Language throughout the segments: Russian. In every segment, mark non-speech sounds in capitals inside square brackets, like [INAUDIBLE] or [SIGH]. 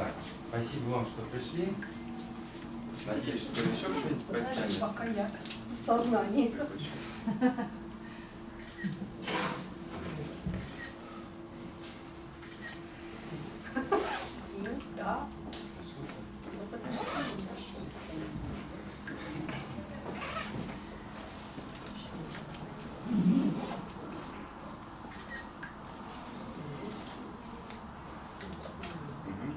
Так, спасибо вам, что пришли. Надеюсь, что еще кто-нибудь пока я в сознании. Ну да, Супер. ну подожди. Мгм.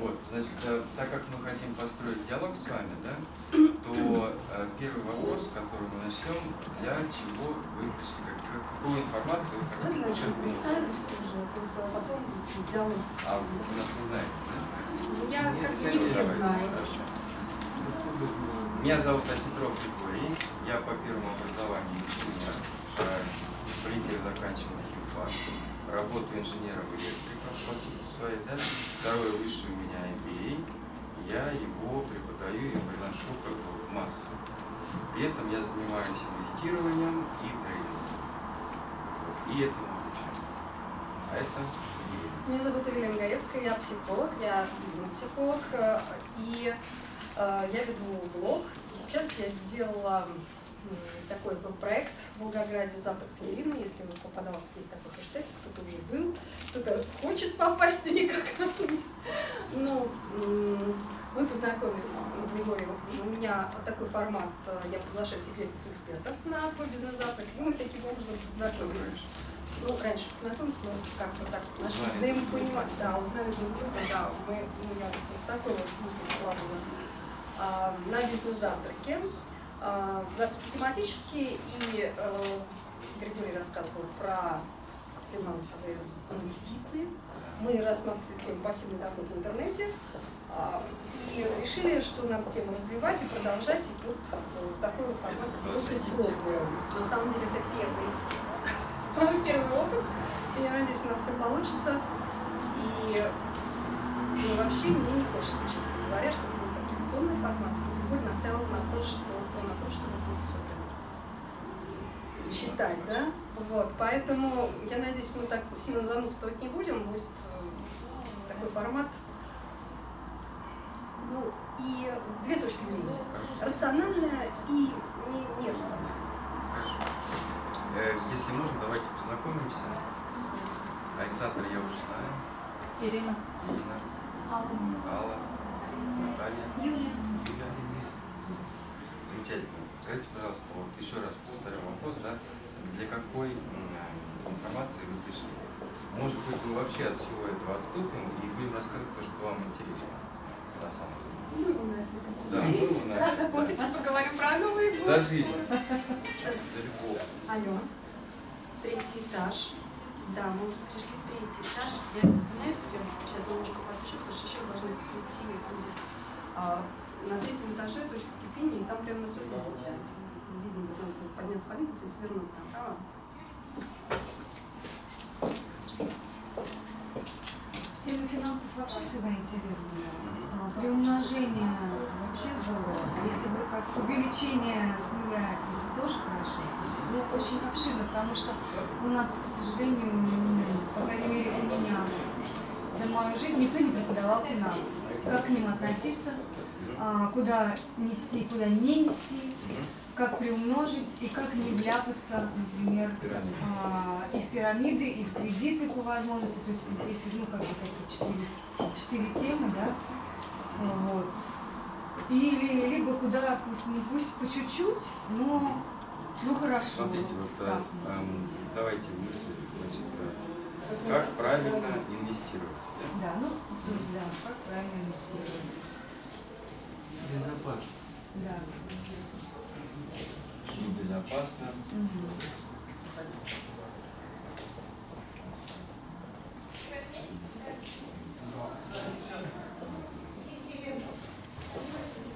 Вот, значит, э, так как мы хотим построить диалог с вами, да, то э, первый вопрос, который мы начнем, для чего вы пришли, как, как- какую информацию вы Ну, хотите значит, почерпнуть? представимся уже, вот, а потом диалог. А вы нас не знаете, да? Я как бы не всех Давайте, знаю. Хорошо. Меня зовут Осетров Григорий, я по первому образованию инженер, в Политехе заканчивал химфак, работаю инженером электриком по сути своей, да? второе высшее у меня MBA, я его преподаю и приношу как бы в массу. При этом я занимаюсь инвестированием и трейдингом. И этому обучаю. А это. Меня зовут Эвелина Гаевская, я психолог, я бизнес-психолог, э, и э, я веду блог. Сейчас я сделала такой был проект в Волгограде «Запад с Еленой», если вы попадался, есть такой хэштег, кто-то уже был, кто-то хочет попасть, но никак Ну, мы познакомились с Григорием. У меня такой формат, э, я приглашаю секретных экспертов на свой бизнес-завтрак, и мы таким образом познакомились. Ну, раньше познакомились, мы как-то так Узнали взаимопонимания, да, узнали друг друга, да, мы, ну, я вот такой вот смысл вкладывала а, на бизнес-завтраке. А, завтраки тематические, и э, Григорий рассказывал про финансовые инвестиции. Мы рассматривали тему пассивный доход в интернете а, и решили, что надо тему развивать и продолжать. И вот э, такой вот формат сегодня пробуем. На самом деле это первый, [LAUGHS] первый опыт. Я надеюсь, у нас все получится. И ну, вообще мне не хочется, честно говоря, чтобы был аппликационный формат. Григорий настаивал на, то, что, том, чтобы было все прям читать, да? Вот, поэтому я надеюсь, мы так сильно занудствовать не будем, будет э, такой формат. Ну, и две точки зрения. Рациональная и не, нерациональная. Хорошо. Э, Если можно, давайте познакомимся. Александр я уже знаю. Ирина. Ирина, Алла, Наталья, Юлия. Юля. Замечательно. Скажите, пожалуйста, вот еще раз повторю вопрос, да, для какой информации вы пришли? Может быть, мы вообще от всего этого отступим и будем рассказывать то, что вам интересно. На самом деле. Ну, нафиг. Да, ну, Да, давайте да. поговорим про новый год. За жизнь. За любовь. Алло, третий этаж. Да, мы уже пришли в третий этаж. Я извиняюсь, я сейчас немножко подпишу, потому что еще должны прийти люди. На третьем этаже точка кипения, и там прямо на все видите. Видно, как надо подняться по лестнице и свернуть направо. Тема финансов вообще всегда интересная. А, Приумножение вообще здорово. Если бы как увеличение с нуля, это тоже хорошо. Ну, очень обширно, потому что у нас, к сожалению, по крайней мере, у меня за мою жизнь никто не преподавал финансы. Как к ним относиться, а, куда нести, куда не нести, как приумножить и как не вляпаться, например, а, и в пирамиды, и в кредиты по возможности. То есть, если, ну, как бы такие четыре, четыре темы, да, вот. Или либо куда, пусть, не пусть по чуть-чуть, но ну хорошо. Смотрите, вот Так. эм, давайте мысли, значит, как правильно инвестировать. да? Да, ну, то есть, да, как правильно инвестировать. Безопасно. Да. Что безопасно. Мгм.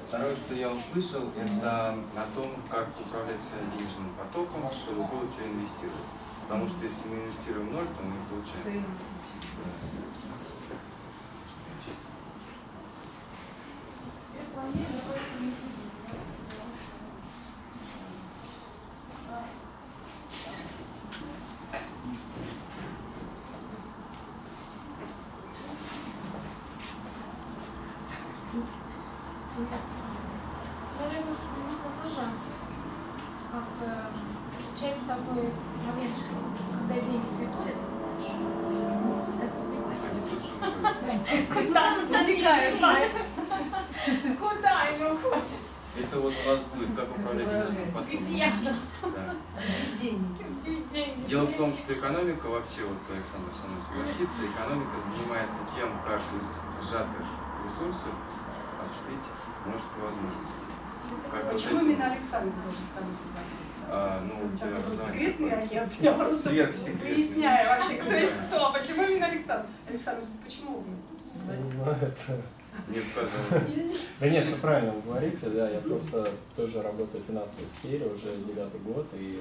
Второе, что я услышал, это о том, как управлять своим денежным потоком, чтобы было что инвестировать. Потому что если мы инвестируем ноль, то мы получаем. и- Наверное, нужно тоже как-то получается такой момент, что когда деньги приходят, Они тут же уходят. куда Утекают, Куда они уходят? Это вот у вас будет, как управлять денежным потоком. Где? Да. деньги. Где деньги? Дело в том, что экономика вообще, вот Александр со мной согласится, экономика занимается тем, как из сжатых ресурсов осуществить множество возможностей. Как вот Почему этим, именно Александр должен с тобой согласиться? а, ну, у тебя образование секретный агент. Я просто выясняю вообще, [LAUGHS] кто есть кто. Почему именно Александр? Александр, почему вы Не согласились? Нет, пожалуйста. [LAUGHS] Да нет, все правильно вы говорите, да, я просто тоже работаю в финансовой сфере уже девятый год и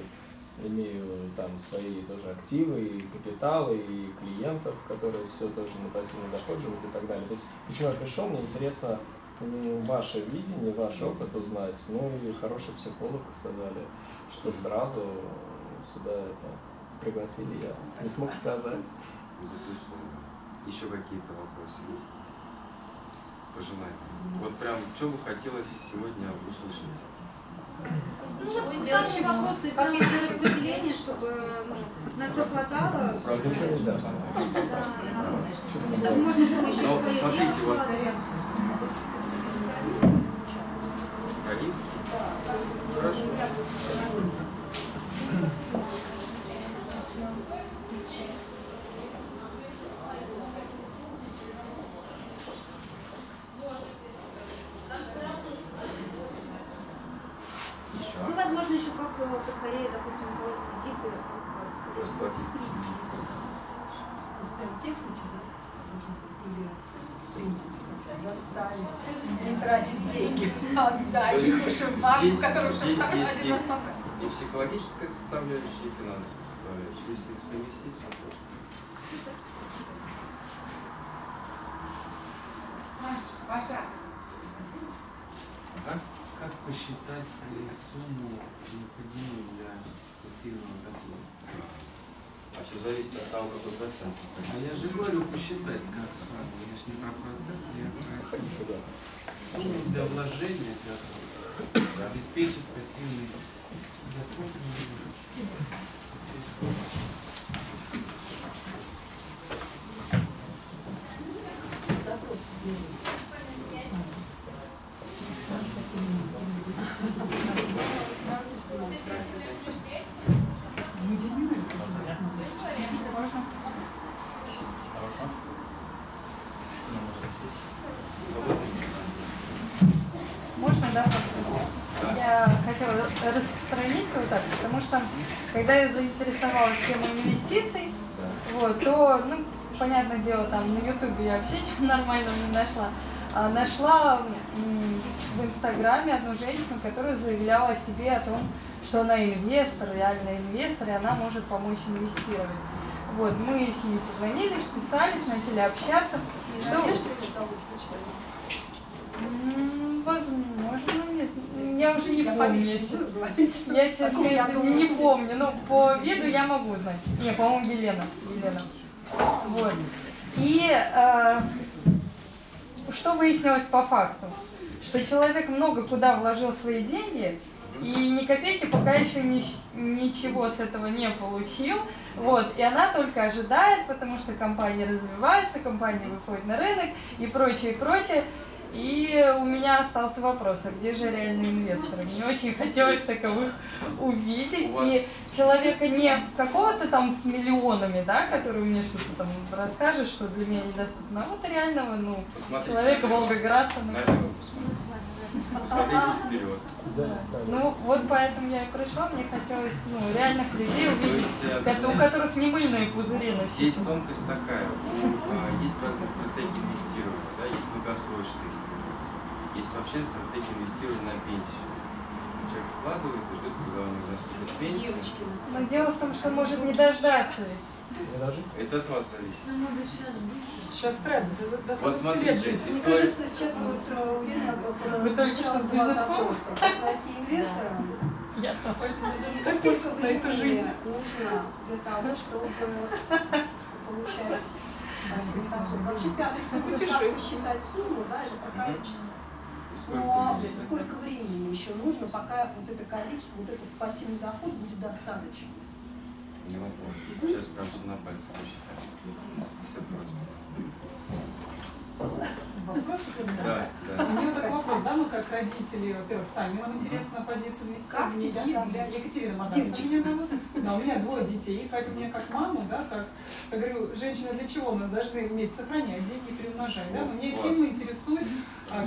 имею там свои тоже активы и капиталы, и клиентов, которые все тоже на пассивный доход живут и так далее. То есть почему я пришел, мне интересно м, ваше видение, ваш опыт узнать. Ну и хороший психолог сказали, что сразу сюда это пригласили, я не смог. Безусловно. Еще какие-то вопросы есть? Пожелания. Вот прям, что бы хотелось сегодня услышать? Ну вот второй вопрос, то есть нам нужно распределение, чтобы ну, на все хватало. Чтобы можно было еще Ну, и свои смотрите, деньги вот вкладывать. Про риски? Хорошо. Еще. Ну, возможно, еще как э, поскорее, допустим, у кого-то кредиты, как поскорее Расплатиться. То есть прям техники здесь нужно или в принципе как себя заставить не тратить деньги, а отдать их уже в банку, здесь- который уже здесь есть один и- раз потратил. И и финансовая составляющая. Если совместить, все просто. Паша. Ага. Как посчитать сумму, необходимую для пассивного дохода? А все зависит от того, какой процент. А я же говорю посчитать как сумму. Я же не про процент, я про сумму для вложения, для обеспечить пассивный доход. Запрос Можно, да, вопрос? Я хотела распространиться вот так, потому что когда я заинтересовалась темой инвестиций, вот, то, ну, понятное дело, там на Ютубе я вообще ничего [LAUGHS] нормального не нашла. А нашла в Инстаграме одну женщину, которая заявляла о себе о том, что она инвестор, реальный инвестор, и она может помочь инвестировать. Вот, мы с ней созвонились, списались, начали общаться. Что- Надежда зовут, случайно? Возможно, нет. Я уже не помню. Я, честно, не помню. Ну, по виду я могу знать. Не, по-моему, Елена. Елена. Вот. И э, что выяснилось по факту? Что человек много куда вложил свои деньги, и ни копейки пока еще ни- ничего с этого не получил. Вот. И она только ожидает, потому что компания развивается, компания выходит на рынок и прочее, и прочее. И у меня остался вопрос, а где же реальные инвесторы? Мне очень хотелось таковых увидеть. Вас- И человека не какого-то там с миллионами, да, который мне что-то там расскажет, что для меня недоступно, а вот реального, ну, Посмотрите человека волгоградца. ну, Посмотрите вперед. Ну, вот поэтому я и пришла, мне хотелось, ну, реальных людей То увидеть, есть э, у которых не мыльные пузыри здесь тонкость такая. А, Есть разные стратегии инвестирования, да, есть долгосрочные. Есть вообще стратегия инвестирования на пенсию. Человек вкладывает и ждет, когда у него наступит на Но дело в том, что может не дождаться ведь. Это от вас зависит. Нам надо сейчас быстро. Сейчас тренд. Вот 120 лет смотрите, жить. Мне кажется, сейчас вот э, у Лены Вы только что с два бизнес-форума? запроса. Как найти инвестора Я и Копить сколько на эту времени жизнь. нужно для того, чтобы получать Вообще как посчитать сумму, да, это про количество. Но сколько времени еще нужно, пока вот это количество, вот этот пассивный доход будет достаточно? Не вопрос. Сейчас прям все на пальцах посчитаем. Все просто. Вопрос да? Да. У меня вот такой вопрос, да, мы как родители, во-первых, сами, нам интересна позиция Как инвестирования, тебя и зовут? для Екатерины Мадасова меня зовут. Да, у меня двое детей, как у меня как маму, да, как, я говорю, женщина для чего у нас должны уметь сохранять деньги, приумножать, да, но меня Класс. тема интересует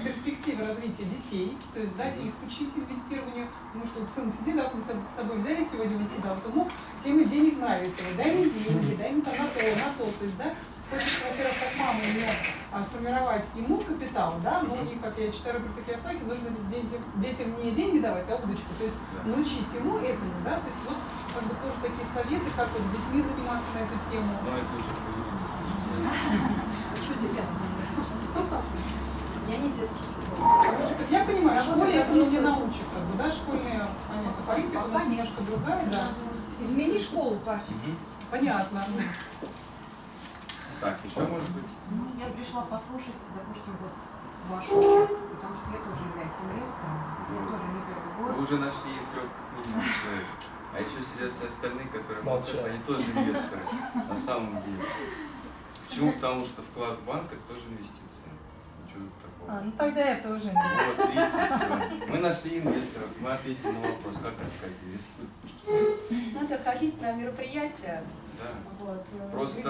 перспективы развития детей, то есть, да, их учить инвестированию, потому что вот сын сидит, да, мы с собой- взяли сегодня на себя, вот ему тема денег нравится, вот, дай мне деньги, дай мне там на то, на то, то есть, да, хочется, во-первых, как мама ему а, сформировать ему капитал, да, но и, как я читаю Роберта Киосаки, нужно детям, детям не деньги давать, а удочку, то есть Да. научить ему этому, да, то есть вот как бы тоже такие советы, как вот с детьми заниматься на эту тему. Но это уже поведение. Что делать? Я не детский психолог. Потому что, как я понимаю, в школе этому не научат, как бы, да, школьная понятно, политика нас немножко другая, да. Измени школу, Патя. Мгм. Понятно. Так, еще может быть? Ну, Я пришла послушать, допустим, вот вашу, потому что я тоже являюсь инвестором, уже тоже не первый Вы год. уже нашли трех минимум человек. А еще сидят все остальные, которые молчат, они тоже инвесторы на самом деле. Почему? Потому что вклад в банк это тоже инвестиция. Тут такого. А, ну тогда я тоже не. Вот, видите. Мы нашли инвесторов, мы ответили на вопрос, как искать инвестора. Надо ходить на мероприятия. Да. Вот. э, Просто-?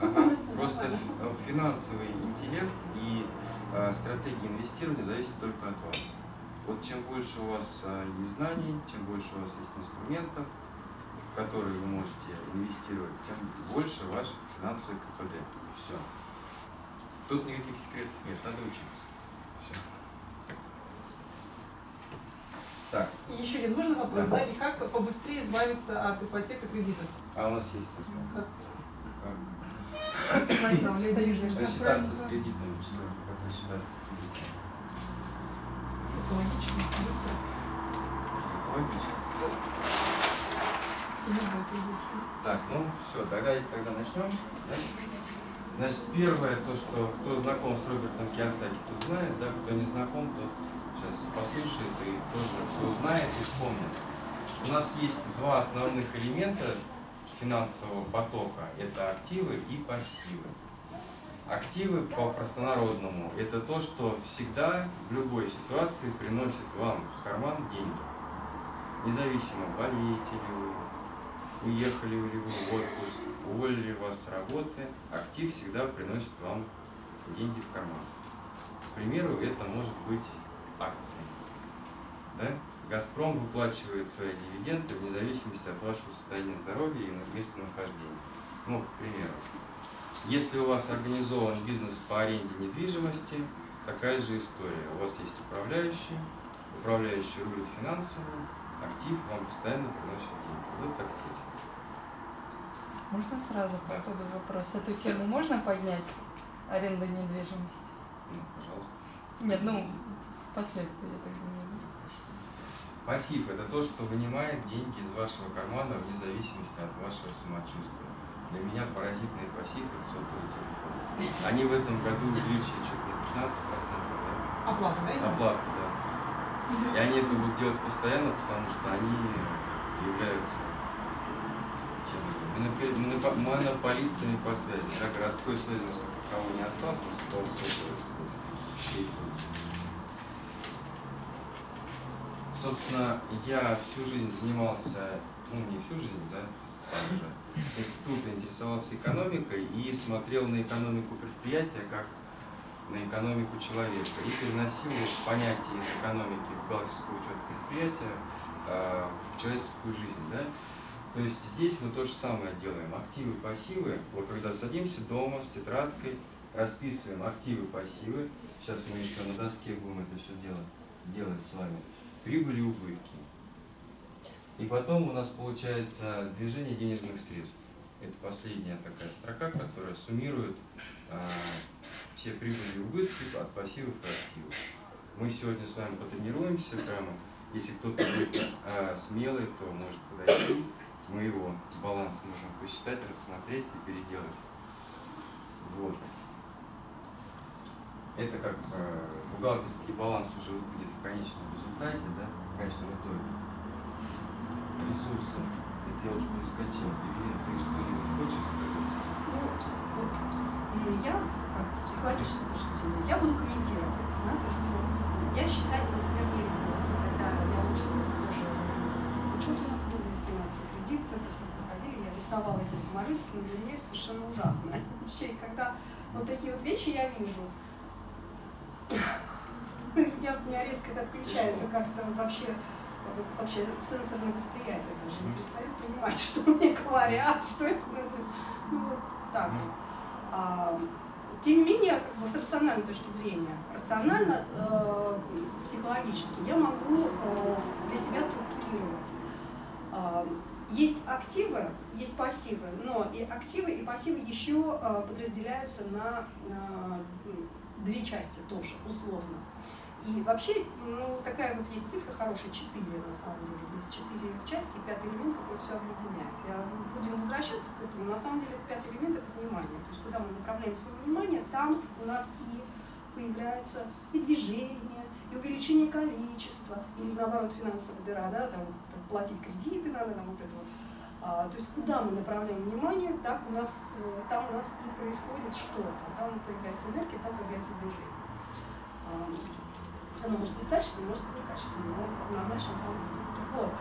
Ага. [LAUGHS] Просто ф- финансовый интеллект и э, стратегия инвестирования зависит только от вас. Вот чем больше у вас э, есть знаний, чем больше у вас есть инструментов, в которые вы можете инвестировать, тем больше ваш финансовый КПД. Все. Тут никаких секретов нет, надо учиться. Все. Так, И еще один можно вопрос, Да. да, и как побыстрее избавиться от ипотек и кредитов? а у нас есть такое. Как? Как? Рассчитаться с кредитом, что как рассчитаться с кредитом. Экологично, быстро. Логично. И не бойтесь больше. Так, ну все, тогда, тогда начнем. да? Значит, первое, то, что кто знаком с Робертом Киосаки, тот знает, да, кто не знаком, тот сейчас послушает и тоже все узнает и вспомнит. У нас есть два основных элемента финансового потока. Это активы и пассивы. Активы по простонародному – это то, что всегда в любой ситуации приносит вам в карман деньги. Независимо, болеете ли вы, уехали ли вы в отпуск, уволили вас с работы, актив всегда приносит вам деньги в карман. К примеру, это может быть акции. Да? Газпром выплачивает свои дивиденды вне зависимости от вашего состояния здоровья и местонахождения. Ну, к примеру. Если у вас организован бизнес по аренде недвижимости, такая же история. У вас есть управляющий, управляющий рулит финансами, актив вам постоянно приносит деньги. Вот актив. Можно сразу по Да. ходу вопрос? Эту тему можно поднять? Аренда недвижимости? Ну, пожалуйста. Нет, ну, впоследствии, я так думаю. Пассив – это то, что вынимает деньги из вашего кармана вне зависимости от вашего самочувствия. Для меня паразитный пассив – это сотовый телефон. Они в этом году увеличили чуть не 15%, да? Оплата, да? Оплаты, да. И они это будут делать постоянно, потому что они являются чем это, монопи- монопо- монополистами по связи. Да, городской связи у нас как таковой не осталось, связь. Собственно, я всю жизнь занимался, ну не всю жизнь, да, там же, с института интересовался экономикой и смотрел на экономику предприятия как на экономику человека и переносил понятие из экономики в бухгалтерскую учет предприятия э, в человеческую жизнь. Да? То есть здесь мы то же самое делаем. Активы, пассивы. Вот когда садимся дома с тетрадкой, расписываем активы, пассивы. Сейчас мы еще на доске будем это все делать, делать с вами. Прибыли убытки. И потом у нас получается движение денежных средств. Это последняя такая строка, которая суммирует а, все прибыли и убытки от пассивов и активов. Мы сегодня с вами потренируемся прямо. Если кто-то будет а, смелый, то может подойти. Мы его баланс можем посчитать, рассмотреть и переделать. Вот. Это как э, бухгалтерский баланс уже выглядит в конечном результате, да, в конечном итоге. Ресурсы. Это я уж перескочил. Евгения, ты что-нибудь хочешь сказать? Ну, вот м, я, как с психологической точки зрения, я буду комментировать, да, то есть вот я считать, например, хотя я училась тоже, учет кредит, это все проходили, я рисовала эти самолетики, но для меня это совершенно ужасно. Вообще, когда вот такие вот вещи я вижу, у меня, у меня резко это отключается как-то вообще вообще сенсорное восприятие даже не перестаю понимать, [LAUGHS] что мне говорят, что это ну, ну, вот так. вот. А, тем не менее, как бы с рациональной точки зрения, рационально, э, психологически я могу э, для себя структурировать. А, есть активы, есть пассивы, но и активы, и пассивы еще э, подразделяются на э, две части тоже, условно. И вообще, ну, такая вот есть цифра хорошая, 4 на самом деле. Есть 4 части и пятый элемент, который все объединяет. Я, будем возвращаться к этому. На самом деле, пятый элемент – это внимание. То есть, куда мы направляем свое внимание, там у нас и появляется и движение, и увеличение количества, или наоборот финансовая дыра, да, там как-то платить кредиты надо, там вот это вот. А, то есть куда мы направляем внимание, так у нас, э, там у нас и происходит что-то. Там появляется энергия, там появляется движение. А, оно может быть качественное, может быть некачественное, но однозначно там будет. Вот,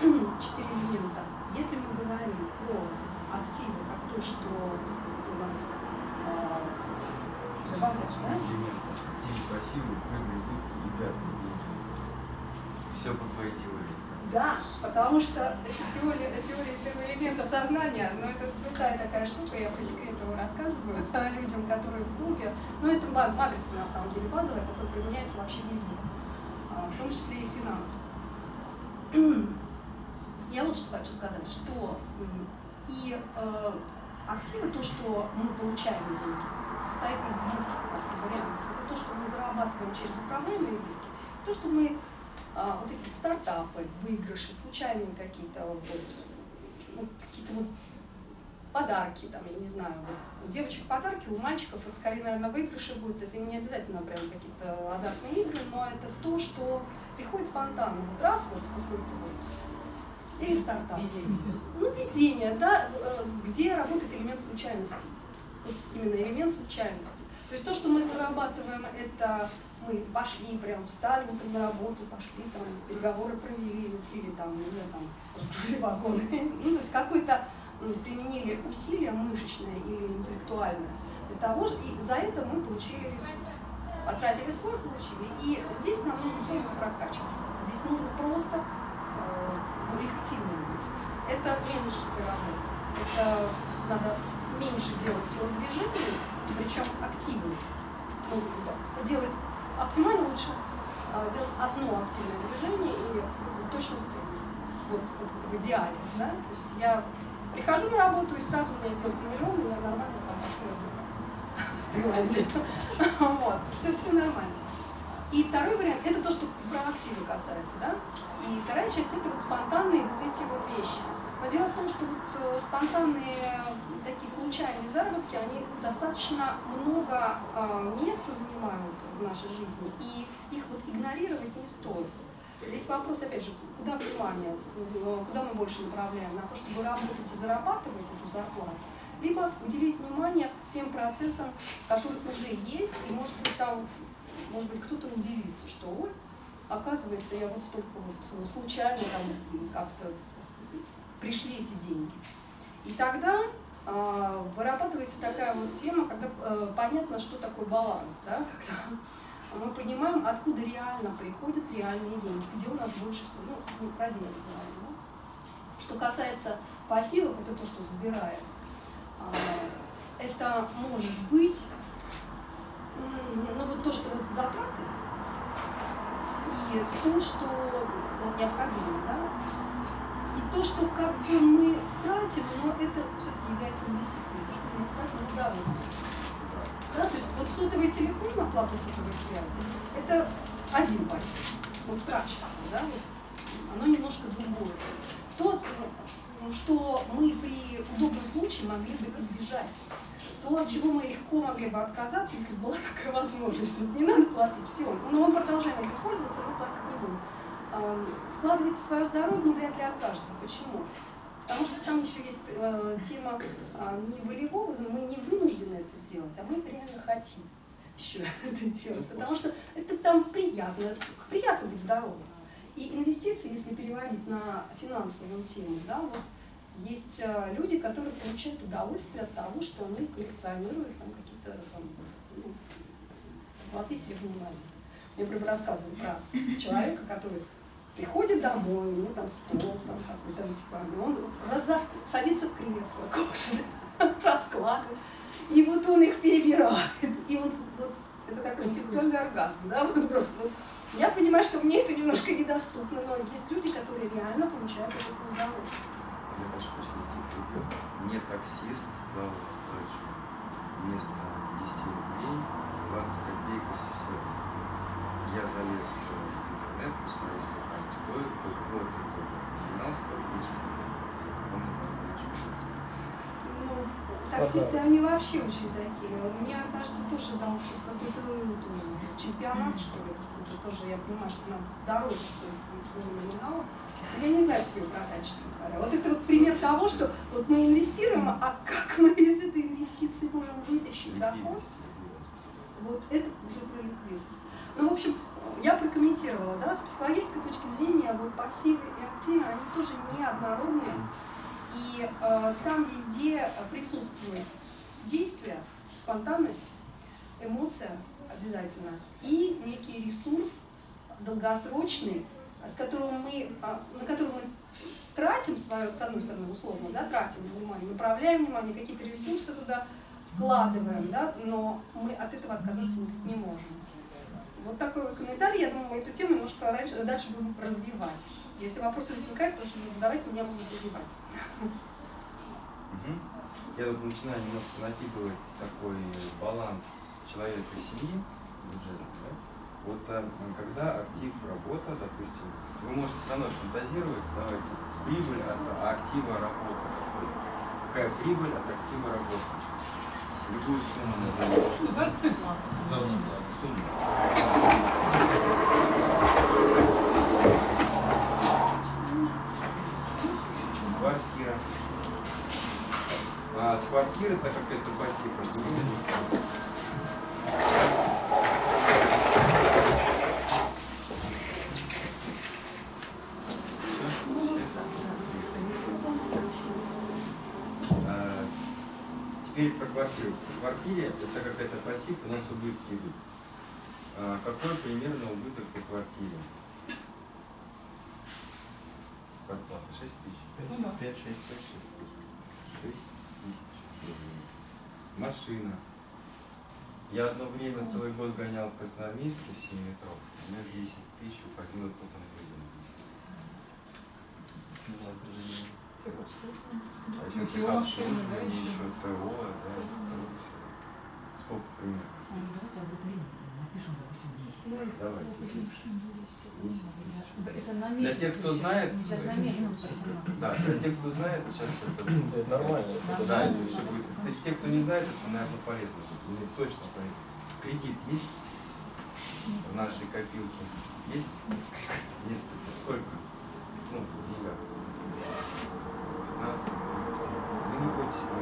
[CLEARS THROAT] четыре элемента. Если мы говорим про активы, как то, что у нас а, добавляешь, да? Элементы. Активы, пассивы, прыгай, губки и пятый Все по твоей теории. Да, потому что теория, теория элементов сознания, но это крутая такая штука, я по секрету рассказываю [LAUGHS] людям, которые в клубе. Но это ма- матрица на самом деле базовая, которая применяется вообще везде, а, в том числе и финансы. [CLEARS THROAT] Я вот что хочу сказать, что и э, активы, то, что мы получаем деньги, состоит из двух вариантов. Это то, что мы зарабатываем через управляемые риски, то, что мы а, вот эти вот стартапы, выигрыши, случайные какие-то вот, ну, какие-то вот подарки, там, я не знаю, вот, у девочек подарки, у мальчиков это скорее, наверное, выигрыши будут, это не обязательно прям какие-то азартные игры, но это то, что приходит спонтанно, вот раз вот какой-то вот, или стартап. Ну, везение, да, э, где работает элемент случайности. Вот именно элемент случайности. То есть то, что мы зарабатываем, это мы пошли, прям встали утром на работу, пошли, там, переговоры провели, или там, не знаю, там, раскрыли вагоны. [LAUGHS] Ну, то есть какое-то применили усилие мышечное или интеллектуальное для того, и за это мы получили ресурс. Потратили свой, получили. И здесь нам нужно просто прокачиваться. Здесь нужно просто эффективным быть. Это менеджерская работа. Это надо меньше делать телодвижений, причем активно. Ну, бы делать оптимально лучше а, делать одно активное движение и точно в цели. Вот, вот в идеале. Да? То есть я прихожу на работу и сразу у меня сделка миллион, и я нормально там. [LAUGHS] Вот, все, все нормально. И второй вариант, это то, что про активы касается, да? И вторая часть, это вот спонтанные вот эти вот вещи. Но дело в том, что вот э, спонтанные такие случайные заработки, они достаточно много э, места занимают в нашей жизни, и их вот игнорировать не стоит. Здесь вопрос, опять же, куда внимание, э, куда мы больше направляем, на то, чтобы работать и зарабатывать эту зарплату, либо уделить внимание тем процессам, которые уже есть, и может быть там, может быть кто-то удивится, что ой, оказывается, я вот столько вот случайно там как-то пришли эти деньги. И тогда а, вырабатывается такая вот тема, когда э, понятно, что такое баланс, да, [LAUGHS] когда мы понимаем, откуда реально приходят реальные деньги, где у нас больше всего, ну, не да. Что касается пассивов, это то, что забираем. А, это может быть, ну вот то, что вот затраты, и то, что вот необходимо, да, и то, что как бы мы тратим, но это все-таки является инвестицией, то, что мы тратим здоровье. Да, то есть вот сотовый телефон, оплата сотовой связи, это один пассив, вот качество, да, вот, оно немножко другое. То, ну, ну, что мы при удобном случае могли бы избежать. То, от чего мы легко могли бы отказаться, если бы была [LAUGHS] такая возможность. Вот не надо платить, все. Но мы продолжаем этим пользоваться, но платить не будем. Ам, Вкладывайте в свое здоровье, вряд ли откажется. Почему? Потому что там еще есть э, тема а, не волевого, мы не вынуждены это делать, а мы реально хотим еще [LAUGHS] это делать. Потому что это там приятно, приятно быть здоровым. И инвестиции, если переводить на финансовую тему, да, вот есть э, люди, которые получают удовольствие от того, что они коллекционируют там какие-то там, ну, золотые серебряные монеты. Мне прям рассказывали про человека, который приходит домой, у него там стол, там какой-то антикварный, он раз за- садится в кресло [LAUGHS] кожаное, раскладывает, и вот он их перебирает, и он вот это такой интеллектуальный оргазм, да, вот просто вот. Я понимаю, что мне это немножко недоступно, но есть люди, которые реально получают от этого удовольствие. Я прошу прощения, перебью. Мне таксист дал сдачу вместо 10 рублей 20 копеек СССР. Я залез э, интернет, посмотреть, сколько они стоят. Только год это номинал стоит 10 рублей. Он сдачу 20. Ну, таксисты, они вообще очень такие. У меня однажды тоже дал какой-то ну, чемпионат, что ли. Это тоже, я понимаю, что нам дороже стоит своего номинала. Но Я не знаю, как ее продать, честно говоря. Вот это вот пример того, что вот мы инвестируем, а как мы из этой инвестиции можем вытащить доход, вот это уже про ликвидность. Ну, в общем, я прокомментировала, да, с психологической точки зрения, вот пассивы и активы, они тоже неоднородные. И э, там везде присутствует действие, спонтанность, эмоция обязательно и некий ресурс долгосрочный, от которого мы, а, на который мы тратим свое, с одной стороны, условно, да, тратим внимание, направляем внимание, какие-то ресурсы туда вкладываем, да, но мы от этого отказаться не можем. Вот такой вот комментарий, я думаю, мы эту тему немножко раньше, дальше будем развивать. Если вопросы возникают, то что задавайте, меня могут развивать. Я тут начинаю немножко накидывать такой баланс человека и семьи бюджетный? Вот а, когда актив работа, допустим, вы можете со мной фантазировать, давайте, прибыль от актива работа. какой? Какая прибыль от актива работа? Любую сумму назовите. Заработная плата. Сумму. Квартира. А от квартиры, так как это пассив, разумеется, А, Теперь про квартиру. В квартире, это как это пассив, у нас убытки идут. А, Какой примерно убыток по квартире? Квартплата 6 тысяч. Ну да. 5-6 тысяч. 6 тысяч рублей. Машина. Я одно время целый год гонял в Красноармейске с 7 метров. У меня 10 тысяч уходило на бензин. А еще как обслуживание, еще? еще ТО, да. Сколько примерно? Давайте обыкновенно напишем, допустим, 10. Давай. Это на Для месяц. тех, кто знает, Сейчас на месяц. Да, для тех, кто знает, сейчас это... [LAUGHS] Нормально. Да, это все будет. Для тех, кто не знает, это, наверное, полезно. будет. Точно полезно. Кредит есть в нашей копилке? Есть? Несколько. Сколько? Ну, в деньгах. 15. Ну, не бойтесь, мы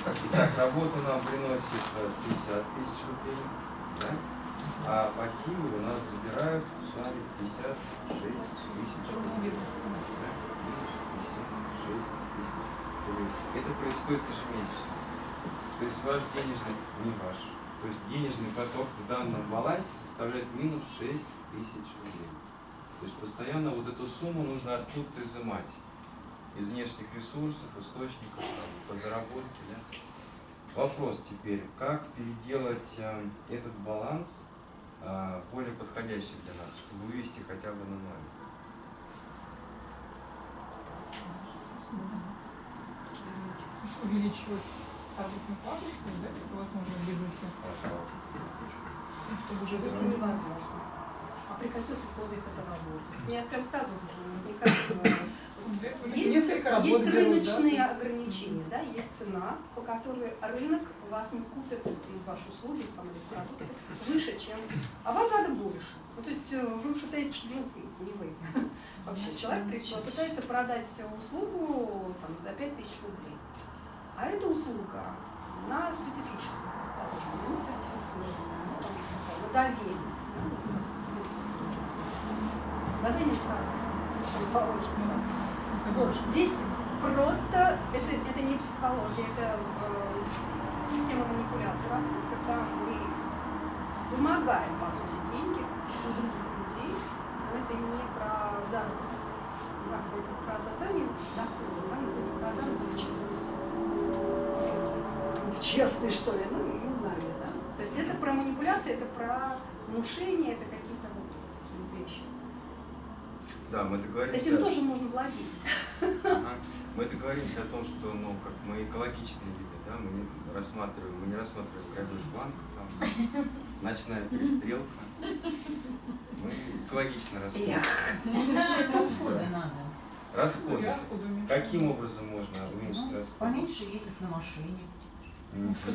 Итак, работа нам приносит э, 50 тысяч рублей, да? а пассивы у нас забирают с вами 56 тысяч рублей. Да? 56 тысяч рублей. Это происходит ежемесячно. То есть ваш денежный, не ваш, то есть денежный поток в данном балансе составляет минус 6 тысяч рублей. То есть постоянно вот эту сумму нужно откуда-то изымать. Из внешних ресурсов, источников, там, по заработке. Да? Вопрос теперь, как переделать э, этот баланс э, более подходящий для нас, чтобы вывести хотя бы на ноль? Увеличивать что ли, да, если это возможно в бизнесе. Пожалуйста. Ну, чтобы уже Если это невозможно. А при каких условиях это возможно. Я прям сразу возникает есть, есть да, рыночные есть- ограничения, да, есть цена, по которой рынок вас не купит ну, ваши услуги там, или продукты выше, чем. А вам надо больше. Ну, то есть э, вы пытаетесь, ну, не вы, [LAUGHS] вообще человек при- пытается продать услугу там, за 5000 рублей. А эта услуга, она специфическая, ну, сертифицированная, ну, там, на доверие. да, вот, на доверие, так, [LAUGHS] положим, да. Вот, здесь просто это, это не психология, это э, система манипуляции работает, когда мы вымогаем, по сути, деньги у других людей, но это не про заработок, это про создание дохода, да, это не про заработок через э, честный, что ли, ну, не знаю да. То есть это про манипуляции, это про внушение, это какие-то вот такие вещи. Да, мы договорились. Этим тоже можно владеть. Ага. Мы договоримся о том, что ну, как мы экологичные люди, да, мы не рассматриваем, мы не рассматриваем грабеж банка, там, ночная перестрелка. Мы экологично рассматриваем. Расходы надо. Расходы. Каким образом можно уменьшить Ну, расходы? Поменьше ездить на машине,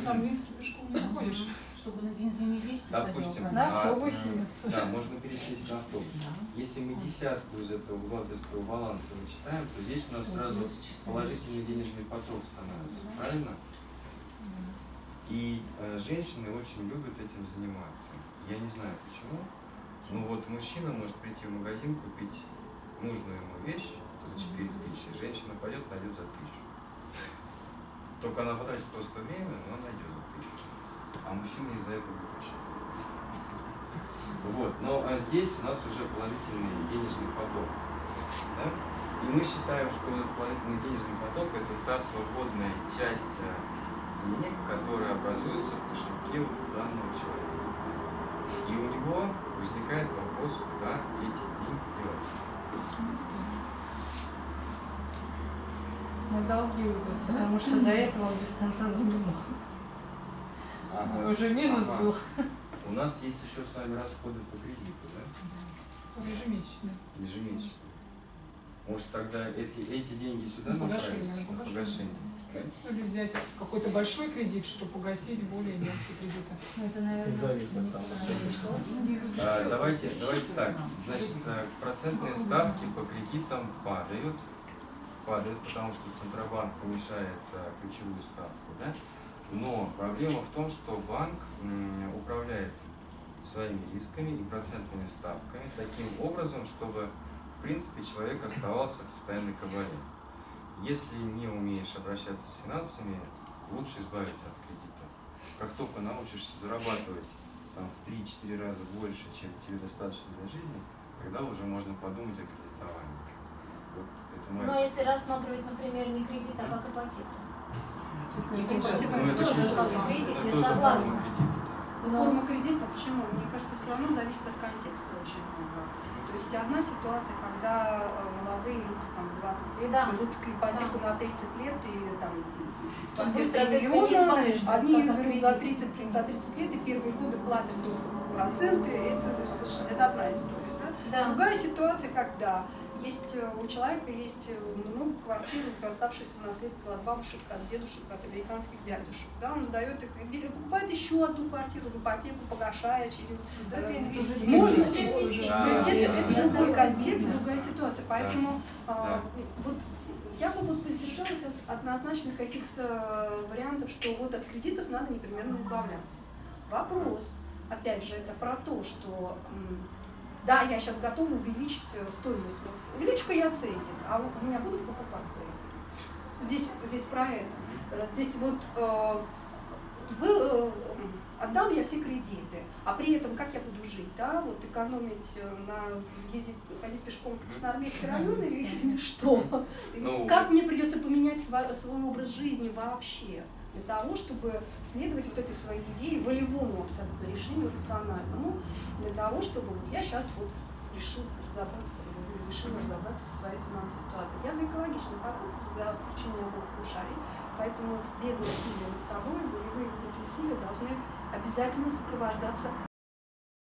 там близко пешком не ходишь. Чтобы на бензине. Допустим, ходил, На автобусе. [LAUGHS] Да, можно пересесть на автобус. Да. Если мы десятку из этого бухгалтерского баланса вычитаем, то здесь у нас сразу положительный денежный поток становится, правильно? И э, женщины очень любят этим заниматься. Я не знаю почему. Ну вот мужчина может прийти в магазин, купить нужную ему вещь за 4 тысячи, женщина пойдет, найдет за тысячу. Только она потратит просто время, но она найдет за тысячу. А мужчина из-за этого очень. Вот, но а здесь у нас уже положительный денежный поток. Да? И мы считаем, что этот положительный денежный поток это та свободная часть э, денег, которая образуется в кошельке данного человека. И у него возникает вопрос, куда эти деньги девать. На долги уйдут, потому что до этого он без конца занимал. Ага. Уже минус Ага. был. У нас есть еще с вами расходы по кредиту, да? Ежемесячно. Ежемесячно. Может тогда эти, эти деньги сюда На погашение, направить? на погашение. Ну, Или взять какой-то большой кредит, чтобы погасить более мелкие кредиты. Ну, это, наверное, Зависит не там. правильно. А, давайте, давайте так. Значит, э, процентные ставки по кредитам падают. Падают, потому что Центробанк повышает э, ключевую ставку. Да? Но проблема в том, что банк управляет своими рисками и процентными ставками таким образом, чтобы в принципе человек оставался в постоянной кабале. Если не умеешь обращаться с финансами, лучше избавиться от кредита. Как только научишься зарабатывать там, в 3-4 раза больше, чем тебе достаточно для жизни, тогда уже можно подумать о кредитовании. Вот Но моя... если рассматривать, например, не кредит, а как ипотеку. Ипотека Ну, это тоже согласна. кредита. Но форма кредита, почему? Мне кажется, все равно зависит от контекста очень много. То есть одна ситуация, когда э, молодые люди там 20 лет Да. берут к ипотеку на 30 лет и там Тут быстро не миллиона, как от берут за кредита. 30, при- до 30 лет и первые годы платят только проценты, это, это одна история. Да? Да. Другая ситуация, когда есть э, у человека есть э, много квартир, доставшихся в наследство от бабушек, от дедушек, от американских дядюшек. Да, он сдает их покупает еще одну квартиру в ипотеку, погашая через Да, это инвестиции. Можно. Да. То есть это, это Да. другой контекст, другая ситуация. Поэтому а, Да. вот я бы вот воздержалась от однозначных каких-то вариантов, что вот от кредитов надо непременно избавляться. Вопрос, опять же, это про то, что да, я сейчас готова увеличить э, стоимость. Вот Увеличу-ка я ценник, а у меня будут покупать? Здесь, здесь про это. Э, Здесь вот э, вы, э, отдам я все кредиты, а при этом как я буду жить, да, вот экономить э, на ездить, ходить пешком в Красноармейский район или, или что? Ну, как мне придется поменять свой, свой образ жизни вообще? Для того, чтобы следовать вот этой своей идее, волевому абсолютно решению, рациональному, для того, чтобы вот я сейчас вот решил разобраться, или решила разобраться со своей финансовой ситуацией. Я за экологичный подход, за включение обоих полушарий, поэтому без насилия над собой волевые вот эти усилия должны обязательно сопровождаться